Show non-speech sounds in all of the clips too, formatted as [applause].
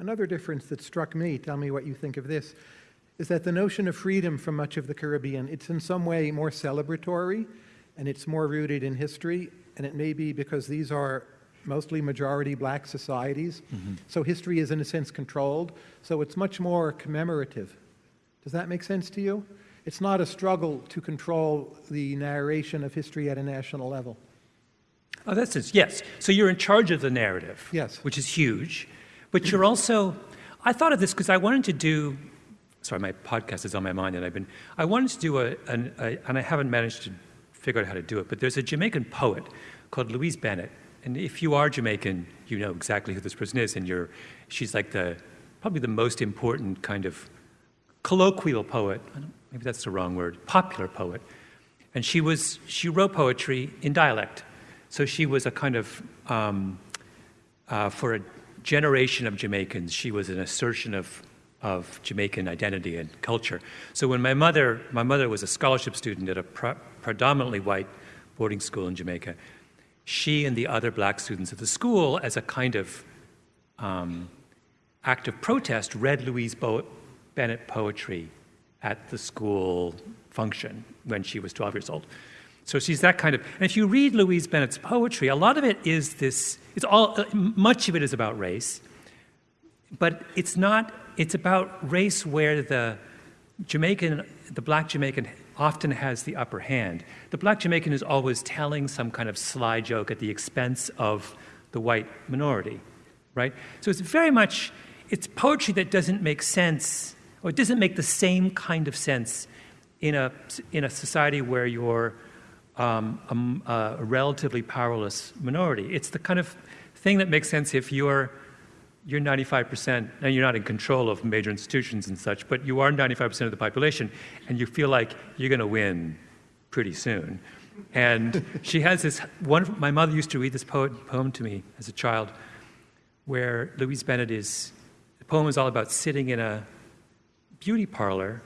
Another difference that struck me, tell me what you think of this, is that the notion of freedom from much of the Caribbean, it's in some way more celebratory and it's more rooted in history. And it may be because these are mostly majority black societies. Mm-hmm. So history is, in a sense, controlled. So it's much more commemorative. Does that make sense to you? It's not a struggle to control the narration of history at a national level. Oh, that's it. Yes. So you're in charge of the narrative. Yes. Which is huge. But you're also, I thought of this because I wanted to do, sorry, my podcast is on my mind and I've been, I wanted to do a, an, a, and I haven't managed to figure out how to do it, but there's a Jamaican poet called Louise Bennett. And if you are Jamaican, you know exactly who this person is. And you're, she's like the, probably the most important kind of colloquial poet. maybe that's the wrong word, popular poet. And she was, she wrote poetry in dialect. So she was a kind of, um, uh, for a generation of Jamaicans, she was an assertion of, of Jamaican identity and culture. So when my mother, my mother was a scholarship student at a pre- predominantly white boarding school in Jamaica, she and the other black students at the school, as a kind of um, act of protest, read Louise Bo- Bennett poetry at the school function when she was 12 years old. So she's that kind of. And if you read Louise Bennett's poetry, a lot of it is this. It's all. Uh, much of it is about race, but it's not. It's about race where the Jamaican, the black Jamaican, often has the upper hand. The black Jamaican is always telling some kind of sly joke at the expense of the white minority, right? So it's very much. It's poetry that doesn't make sense, or it doesn't make the same kind of sense in a in a society where you're um, a, a, relatively powerless minority. It's the kind of thing that makes sense if you're you're 95%, and you're not in control of major institutions and such, but you are 95% of the population, and you feel like you're going to win pretty soon. And [laughs] she has this one. My mother used to read this poem to me as a child, where Louise Bennett is. The poem is all about sitting in a beauty parlor,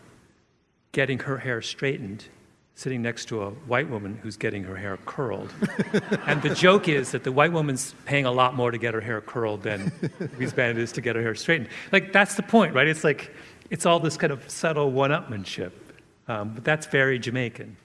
getting her hair straightened, sitting next to a white woman who's getting her hair curled. [laughs] and the joke is that the white woman's paying a lot more to get her hair curled than [laughs] Louise Bennett is to get her hair straightened. Like, that's the point, right? It's like, it's all this kind of subtle one upmanship. Um, but that's very Jamaican.